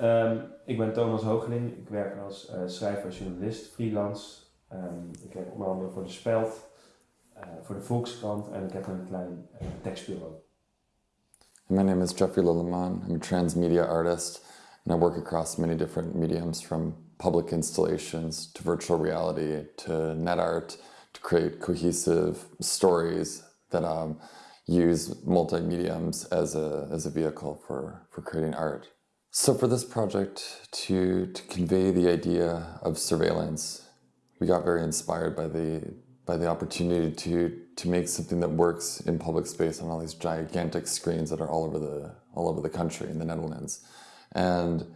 Um, ik ben Thomas Hoogeling. Ik werk als uh, schrijver, journalist, freelance. Um, ik werk onder andere voor de Speld, uh, voor de Volkskrant en ik heb een klein uh, tekstbureau. My name is Jeffrey Lilleman. I'm a transmedia artist and I work across many different mediums from public installations to virtual reality to net art to create cohesive stories that um, use multi-mediums as a, as a vehicle for, for creating art. So for this project, to, to convey the idea of surveillance, we got very inspired by the, by the opportunity to, to make something that works in public space on all these gigantic screens that are all over the, all over the country in the Netherlands. And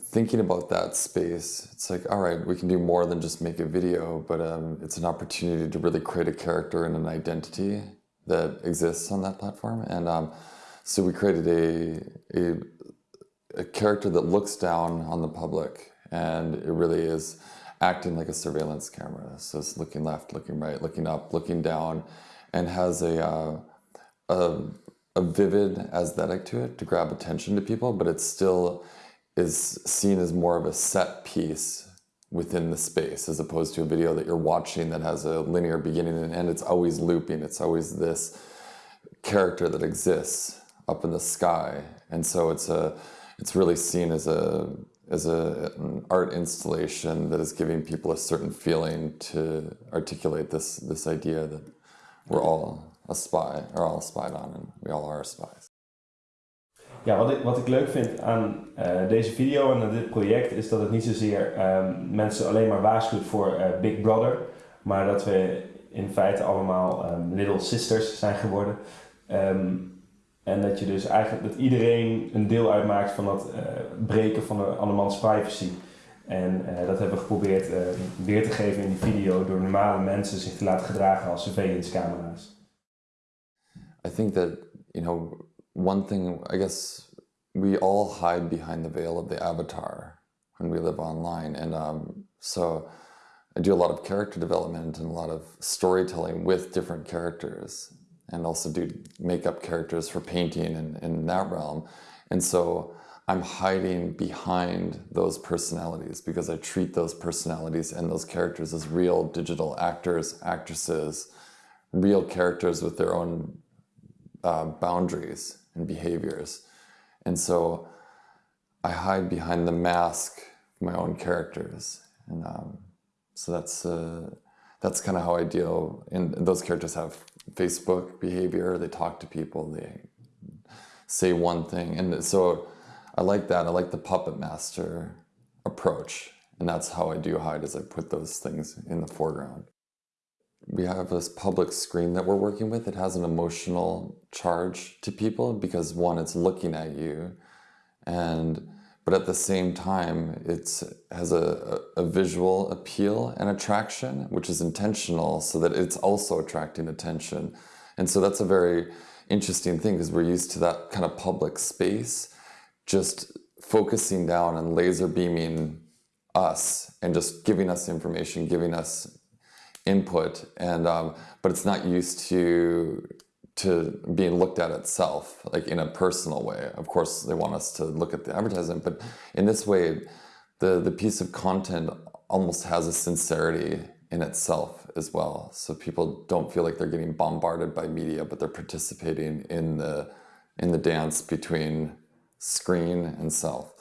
thinking about that space, it's like, all right, we can do more than just make a video, but um, it's an opportunity to really create a character and an identity that exists on that platform. And um, so we created a, a, a, character that looks down on the public and it really is acting like a surveillance camera. So it's looking left, looking right, looking up, looking down, and has a, uh, a, a vivid aesthetic to it to grab attention to people, but it still is seen as more of a set piece within the space as opposed to a video that you're watching that has a linear beginning and end. It's always looping. It's always this character that exists up in the sky. And so it's a it's really seen as a as a, an art installation that is giving people a certain feeling to articulate this this idea that we're all a spy, or all spied on, and we all are spies. Ja, wat ik, wat ik leuk vind aan uh, deze video en aan dit project is dat het niet zozeer um, mensen alleen maar waarschuwt voor uh, Big Brother, maar dat we in feite allemaal um, little sisters zijn geworden. Um, en dat je dus eigenlijk dat iedereen een deel uitmaakt van dat uh, breken van de andermans privacy. En dat hebben we geprobeerd weer te geven in die video door normale mensen zich te laten gedragen als surveillance camera's. I think that, you know, one thing, I guess we all hide behind the veil of the avatar when we live online. And um, so I do a lot of character development and a lot of storytelling with different characters and also do makeup characters for painting and in that realm. And so I'm hiding behind those personalities because I treat those personalities and those characters as real digital actors, actresses, real characters with their own uh, boundaries and behaviors. And so I hide behind the mask of my own characters. And um, so that's, uh, that's kind of how I deal. And those characters have Facebook behavior. They talk to people. They say one thing. And so I like that. I like the puppet master approach. And that's how I do hide is I put those things in the foreground we have this public screen that we're working with. It has an emotional charge to people because one, it's looking at you and but at the same time, it has a, a, visual appeal and attraction, which is intentional so that it's also attracting attention. And so that's a very interesting thing because we're used to that kind of public space, just focusing down and laser beaming us and just giving us information, giving us input, and um, but it's not used to to being looked at itself, like in a personal way. Of course, they want us to look at the advertisement, but in this way, the the piece of content almost has a sincerity in itself as well. So people don't feel like they're getting bombarded by media, but they're participating in the in the dance between screen and self.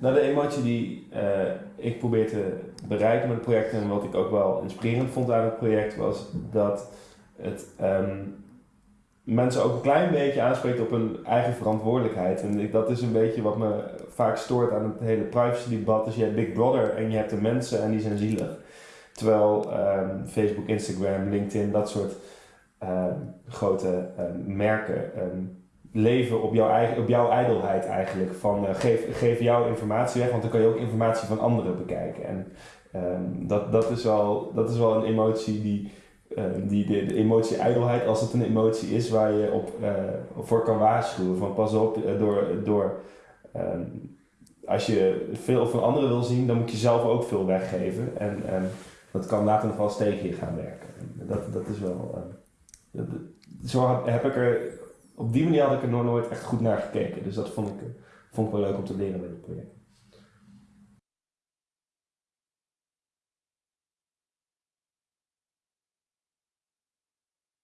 Nou, de emotie die uh, ik probeer te bereiken met het project en wat ik ook wel inspirerend vond aan het project was dat het um, mensen ook een klein beetje aanspreekt op hun eigen verantwoordelijkheid. En dat is een beetje wat me vaak stoort aan het hele privacy debat. Dus je hebt Big Brother en je hebt de mensen en die zijn zielig. Terwijl um, Facebook, Instagram, LinkedIn, dat soort um, grote merken leven op jouw, eigen, op jouw ijdelheid eigenlijk. Van uh, geef, geef jouw informatie weg, want dan kan je ook informatie van anderen bekijken. En dat, dat, is wel, dat is wel een emotie die, um, die de, emotie ijdelheid, als het een emotie is waar je op, uh, voor kan waarschuwen. Van pas op, uh, door, door um, als je veel van anderen wil zien, dan moet je zelf ook veel weggeven. En dat kan later nog wel eens tegen je gaan werken. Dat, dat is wel. Dat, zo heb ik er op die manier had ik er nog nooit echt goed naar gekeken. Dus dat vond ik, vond ik wel leuk om te leren bij dit project.